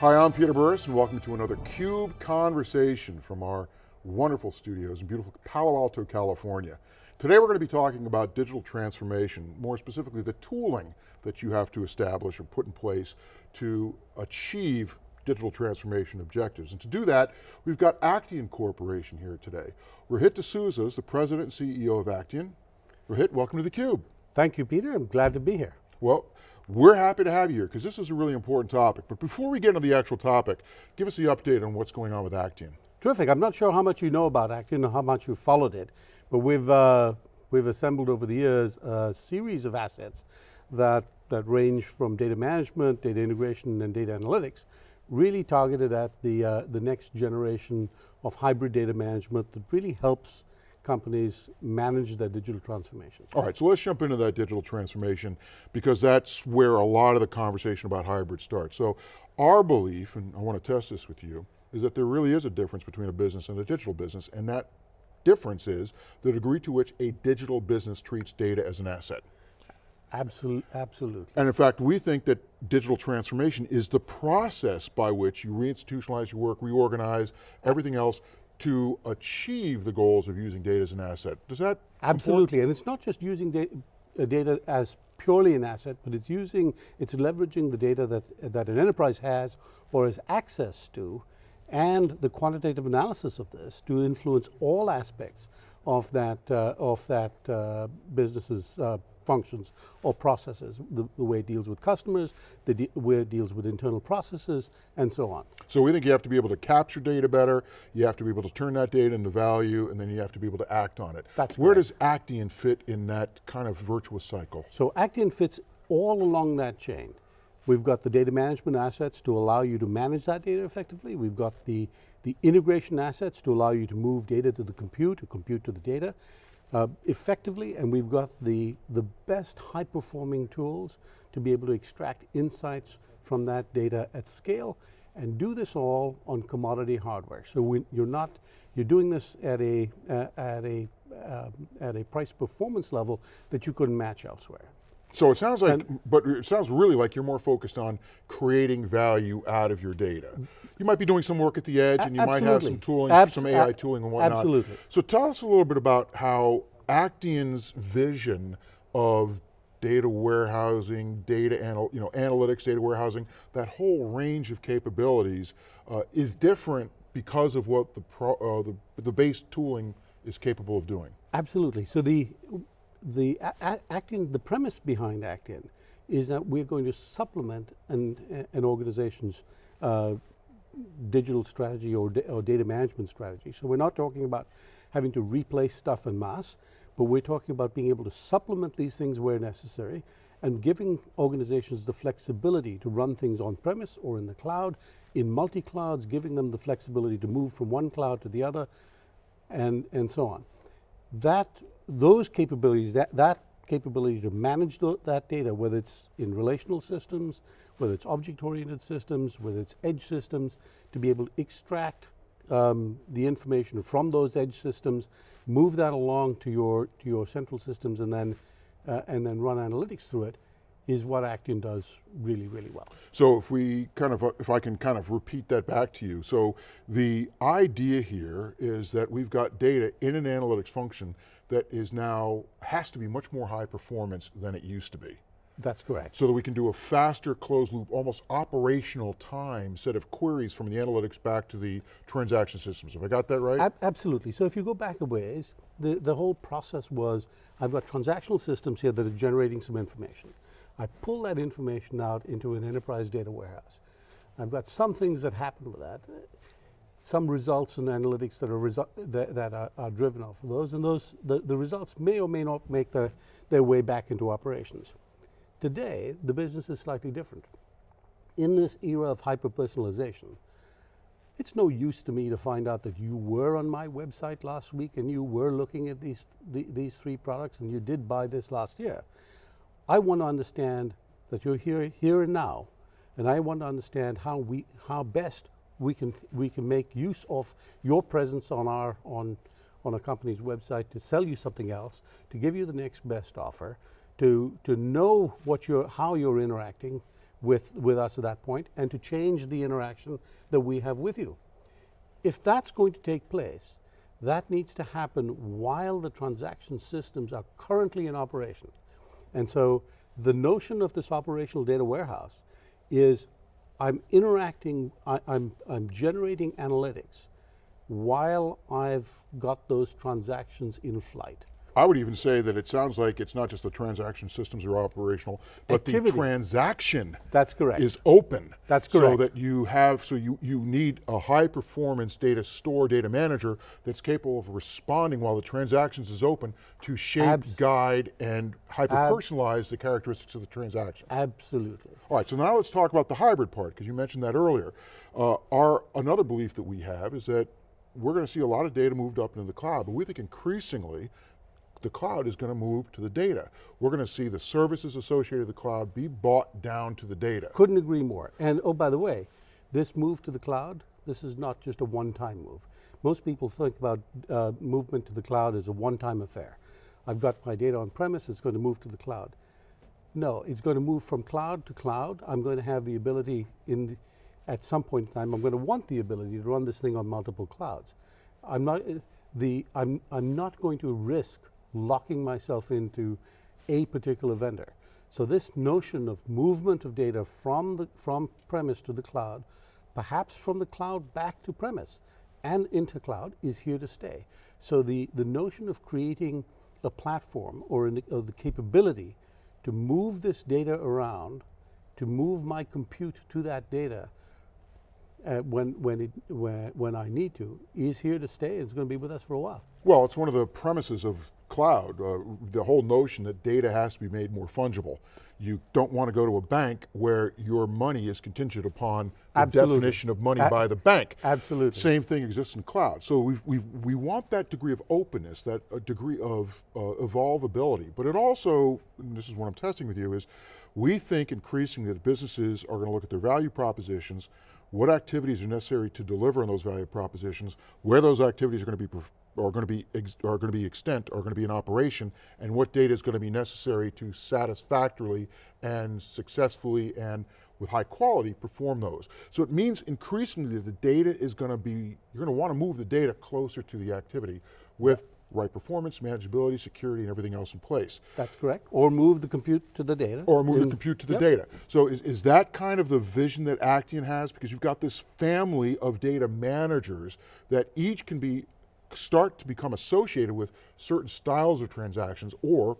Hi, I'm Peter Burris and welcome to another CUBE Conversation from our wonderful studios in beautiful Palo Alto, California. Today we're going to be talking about digital transformation, more specifically the tooling that you have to establish or put in place to achieve digital transformation objectives. And to do that, we've got Actian Corporation here today. Rohit D'Souza is the president and CEO of Actian. Rohit, welcome to theCUBE. Thank you, Peter, I'm glad to be here. Well, we're happy to have you here because this is a really important topic. But before we get into the actual topic, give us the update on what's going on with Actian. Terrific, I'm not sure how much you know about Actian or how much you've followed it, but we've, uh, we've assembled over the years a series of assets that, that range from data management, data integration, and data analytics, really targeted at the, uh, the next generation of hybrid data management that really helps companies manage their digital transformation. All right, so let's jump into that digital transformation because that's where a lot of the conversation about hybrid starts. So our belief, and I want to test this with you, is that there really is a difference between a business and a digital business, and that difference is the degree to which a digital business treats data as an asset. Absolutely, absolutely. And in fact, we think that digital transformation is the process by which you reinstitutionalize your work, reorganize, everything else to achieve the goals of using data as an asset. Does that Absolutely, and it's not just using da uh, data as purely an asset, but it's using, it's leveraging the data that, that an enterprise has or has access to and the quantitative analysis of this to influence all aspects of that, uh, of that uh, business's uh, functions or processes, the, the, way it deals with customers, the de way it deals with internal processes, and so on. So we think you have to be able to capture data better, you have to be able to turn that data into value, and then you have to be able to act on it. That's Where correct. does Actian fit in that kind of virtuous cycle? So Actian fits all along that chain. We've got the data management assets to allow you to manage that data effectively. We've got the, the integration assets to allow you to move data to the compute, or compute to the data uh, effectively, and we've got the, the best high performing tools to be able to extract insights from that data at scale and do this all on commodity hardware. So you're not, you're doing this at a, uh, at, a, uh, at a price performance level that you couldn't match elsewhere. So it sounds like, and but it sounds really like you're more focused on creating value out of your data. You might be doing some work at the edge and you absolutely. might have some tooling, Abs some AI tooling and whatnot. Absolutely. So tell us a little bit about how Actian's vision of data warehousing, data anal, you know, analytics, data warehousing, that whole range of capabilities uh, is different because of what the, pro, uh, the, the base tooling is capable of doing. Absolutely, so the, the Actian, the premise behind Actian is that we're going to supplement an, an organization's uh, digital strategy or, or, data management strategy. So we're not talking about having to replace stuff en masse, but we're talking about being able to supplement these things where necessary and giving organizations the flexibility to run things on premise or in the cloud, in multi-clouds, giving them the flexibility to move from one cloud to the other, and, and so on. That those capabilities, that, that capability to manage that data, whether it's in relational systems, whether it's object-oriented systems, whether it's edge systems, to be able to extract um, the information from those edge systems, move that along to your, to your central systems and then, uh, and then run analytics through it, is what Actian does really, really well. So if we kind of, if I can kind of repeat that back to you. So the idea here is that we've got data in an analytics function that is now, has to be much more high performance than it used to be. That's correct. So that we can do a faster closed loop, almost operational time set of queries from the analytics back to the transaction systems. Have I got that right? Ab absolutely, so if you go back a ways, the, the whole process was, I've got transactional systems here that are generating some information. I pull that information out into an enterprise data warehouse. I've got some things that happen with that some results and analytics that are, that, that are, are, driven off of those, and those the, the results may or may not make their, their way back into operations. Today, the business is slightly different. In this era of hyper-personalization, it's no use to me to find out that you were on my website last week and you were looking at these, the, these three products and you did buy this last year. I want to understand that you're here, here and now, and I want to understand how, we, how best we can, we can make use of your presence on, our, on, on a company's website to sell you something else, to give you the next best offer, to, to know what you're, how you're interacting with, with us at that point and to change the interaction that we have with you. If that's going to take place, that needs to happen while the transaction systems are currently in operation. And so the notion of this operational data warehouse is I'm interacting, I, I'm, I'm generating analytics while I've got those transactions in flight. I would even say that it sounds like it's not just the transaction systems are operational, but Activity. the transaction That's correct. is open. That's correct. So that you have, so you, you need a high performance data store, data manager that's capable of responding while the transactions is open to shape, Abs- guide, and hyper personalize the characteristics of the transaction. Absolutely. All right, so now let's talk about the hybrid part, because you mentioned that earlier. Uh, our, another belief that we have is that we're going to see a lot of data moved up into the cloud, but we think increasingly the cloud is going to move to the data. We're going to see the services associated with the cloud be bought down to the data. Couldn't agree more. And oh, by the way, this move to the cloud, this is not just a one-time move. Most people think about uh, movement to the cloud as a one-time affair. I've got my data on premise, it's going to move to the cloud. No, it's going to move from cloud to cloud. I'm going to have the ability in, the, at some point in time, I'm going to want the ability to run this thing on multiple clouds. I'm not, uh, the, I'm, I'm not going to risk locking myself into a particular vendor. So this notion of movement of data from, the, from premise to the cloud, perhaps from the cloud back to premise and into cloud is here to stay. So the, the notion of creating a platform or, an, or the capability to move this data around, to move my compute to that data uh, when, when, it, when, when I need to, is here to stay. It's going to be with us for a while. Well, it's one of the premises of cloud, uh, the whole notion that data has to be made more fungible. You don't want to go to a bank where your money is contingent upon the Absolutely. definition of money A- by the bank. Absolutely. Same thing exists in cloud. So we, we, we want that degree of openness, that uh, degree of uh, evolvability, but it also, and this is what I'm testing with you, is we think increasingly that businesses are going to look at their value propositions, what activities are necessary to deliver on those value propositions, where those activities are going to be are going to be ex- are going to be extent, are going to be in operation, and what data is going to be necessary to satisfactorily and successfully and with high quality perform those. So it means increasingly that the data is going to be, you're going to want to move the data closer to the activity with right performance, manageability, security, and everything else in place. That's correct. Or move the compute to the data. Or move the compute to the Yep. data. So is, is that kind of the vision that Actian has? Because you've got this family of data managers that each can be, start to become associated with certain styles of transactions or,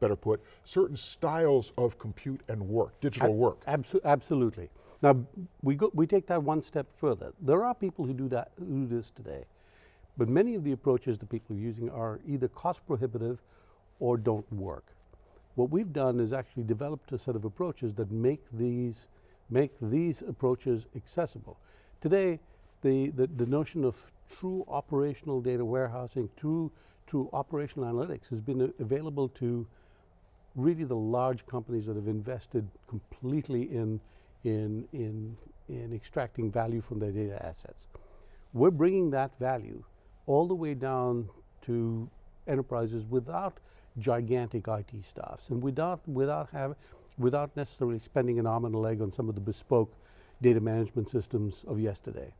better put, certain styles of compute and work, digital work. Abso- absolutely. Now, we, go, we take that one step further. There are people who do, that, who do this today, but many of the approaches that people are using are either cost prohibitive or don't work. What we've done is actually developed a set of approaches that make these, make these approaches accessible. Today, the, the, the notion of true operational data warehousing, true, true operational analytics has been available to really the large companies that have invested completely in, in, in, in extracting value from their data assets. We're bringing that value all the way down to enterprises without gigantic IT staffs and without, without, have, without necessarily spending an arm and a leg on some of the bespoke data management systems of yesterday.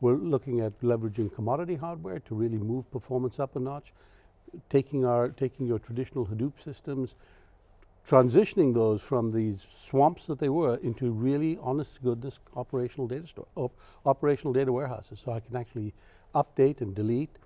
We're looking at leveraging commodity hardware to really move performance up a notch, taking, our, taking your traditional Hadoop systems, transitioning those from these swamps that they were into really honest goodness operational data store, op- operational data warehouses. So I can actually update and delete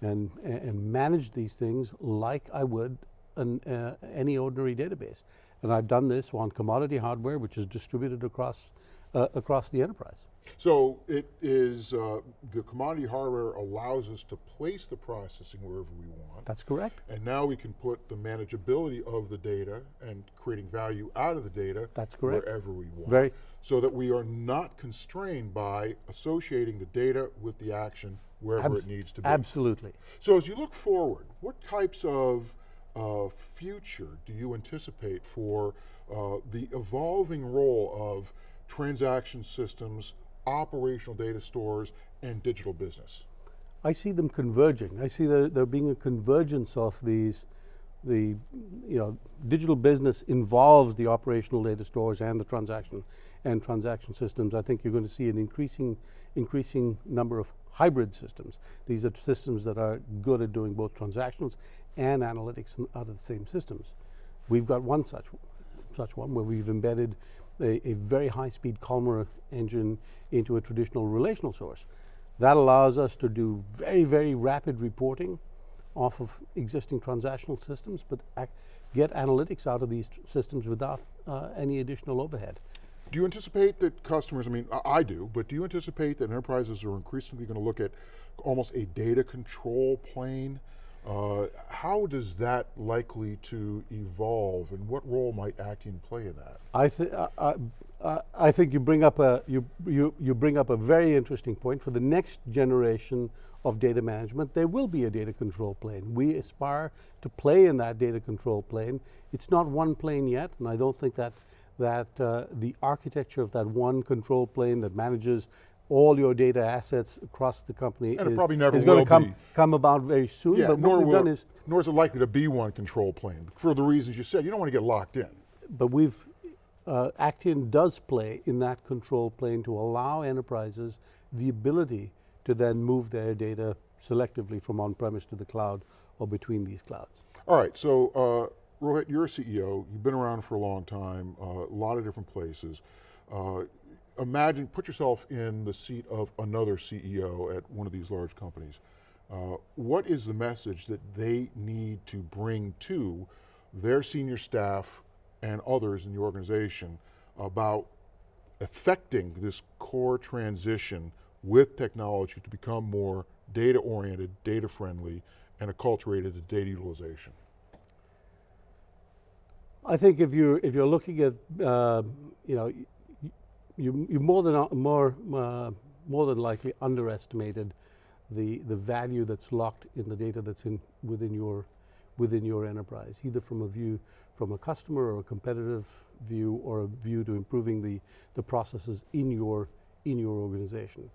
and, and manage these things like I would an, uh, any ordinary database. And I've done this on commodity hardware, which is distributed across, uh, across the enterprise. So it is, uh, the commodity hardware allows us to place the processing wherever we want. That's correct. And now we can put the manageability of the data and creating value out of the data That's correct. wherever we want. Very- So that we are not constrained by associating the data with the action wherever Abs- it needs to be. Absolutely. So as you look forward, what types of uh, future do you anticipate for uh, the evolving role of transaction systems, operational data stores, and digital business? I see them converging. I see there, there being a convergence of these, the you know digital business involves the operational data stores and the transaction and transaction systems. I think you're going to see an increasing increasing number of hybrid systems. These are systems that are good at doing both transactions and analytics out of the same systems. We've got one such such one where we've embedded a, a very high-speed columnar engine into a traditional relational source. That allows us to do very, very rapid reporting off of existing transactional systems, but get analytics out of these systems without uh, any additional overhead. Do you anticipate that customers, I mean, I do, but do you anticipate that enterprises are increasingly going to look at almost a data control plane? Uh, how does that likely to evolve and what role might Actian play in that? I, th uh, uh, I think you bring, up a, you, you, you bring up a very interesting point. For the next generation of data management, there will be a data control plane. We aspire to play in that data control plane. It's not one plane yet, and I don't think that, that uh, the architecture of that one control plane that manages all your data assets across the company and is, probably never is going to come, be. come about very soon. Yeah, but nor, what we've will, done is nor is it likely to be one control plane for the reasons you said. You don't want to get locked in. But we've uh, Actian does play in that control plane to allow enterprises the ability to then move their data selectively from on-premise to the cloud or between these clouds. All right, so uh, Rohit, you're a CEO, you've been around for a long time, uh, a lot of different places. Uh, imagine, put yourself in the seat of another CEO at one of these large companies. Uh, what is the message that they need to bring to their senior staff and others in the organization about affecting this core transition with technology to become more data oriented, data friendly, and acculturated to data utilization? I think if you're if you're looking at uh, you know you you more than more uh, more than likely underestimated the the value that's locked in the data that's in within your within your enterprise, either from a view from a customer or a competitive view or a view to improving the, the processes in your, in your organization.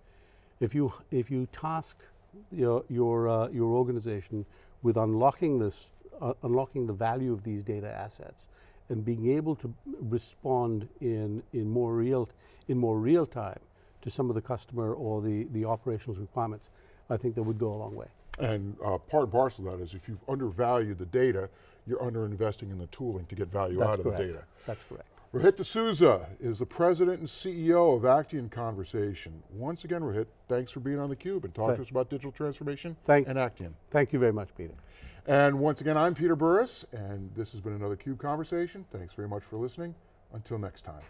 If you, if you task your, your, uh, your organization with unlocking this, uh, unlocking the value of these data assets and being able to respond in, in, more real, in more real time to some of the customer or the, the operations requirements, I think that would go a long way. And uh, part and parcel of that is if you've undervalued the data, you're underinvesting in the tooling to get value That's out of correct. the data. That's correct. Rohit D'Souza is the president and CEO of Actian Corporation. Once again, Rohit, thanks for being on theCUBE and talking to us about digital transformation thank, and Actian. Thank you very much, Peter. And once again, I'm Peter Burris, and this has been another CUBE Conversation. Thanks very much for listening. Until next time.